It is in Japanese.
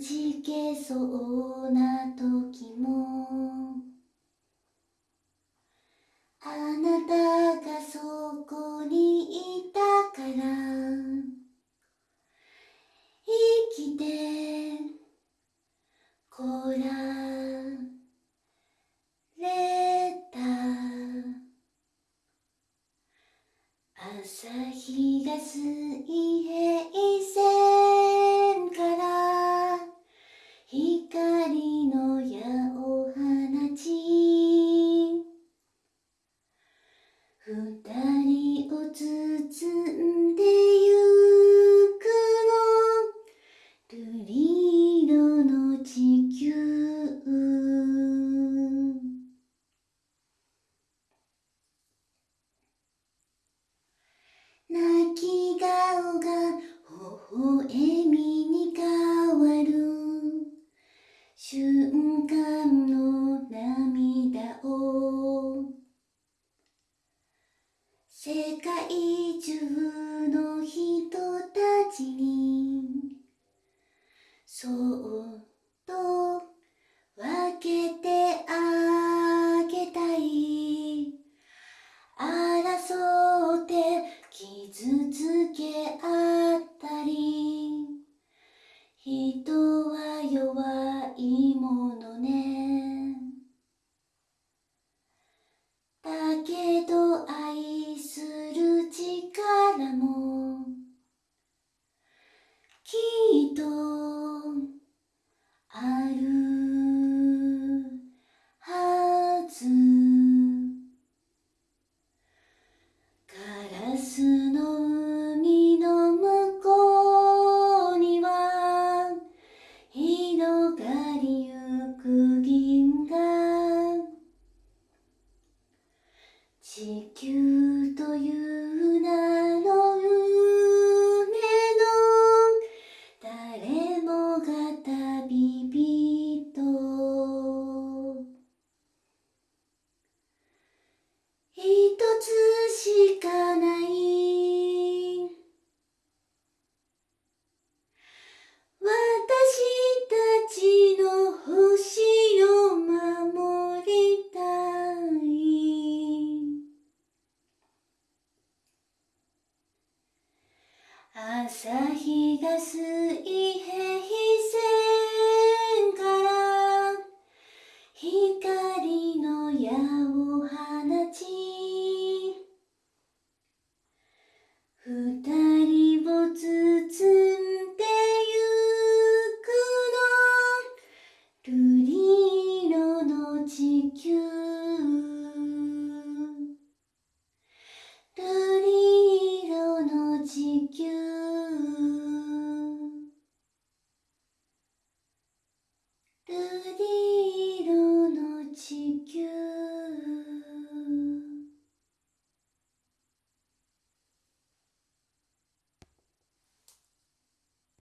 じけそうな時もあなたがそこにいたから生きてこられた。朝日が水平線二人を包んでゆくの。瑠璃色の地球。泣き顔が微笑みに変わる。瞬間の涙。世界中の人たちにそっと地球という名朝日が水平線から光の矢を放ち。二人を包む